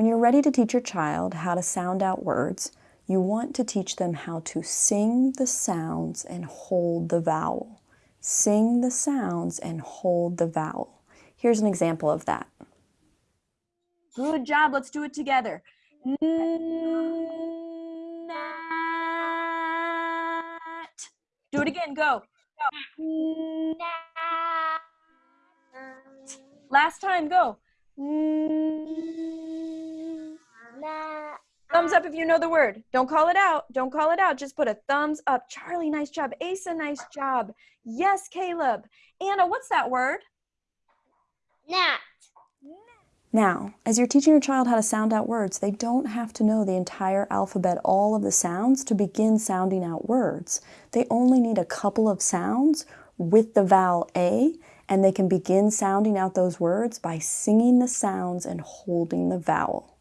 When you're ready to teach your child how to sound out words, you want to teach them how to sing the sounds and hold the vowel. Sing the sounds and hold the vowel. Here's an example of that. Good job. Let's do it together. Gnat. Do it again. Go. Nat. Last time. Go. Thumbs up if you know the word. Don't call it out. Don't call it out. Just put a thumbs up. Charlie, nice job. Asa, nice job. Yes, Caleb. Anna, what's that word? Nat. Now, as you're teaching your child how to sound out words, they don't have to know the entire alphabet, all of the sounds, to begin sounding out words. They only need a couple of sounds with the vowel A, and they can begin sounding out those words by singing the sounds and holding the vowel.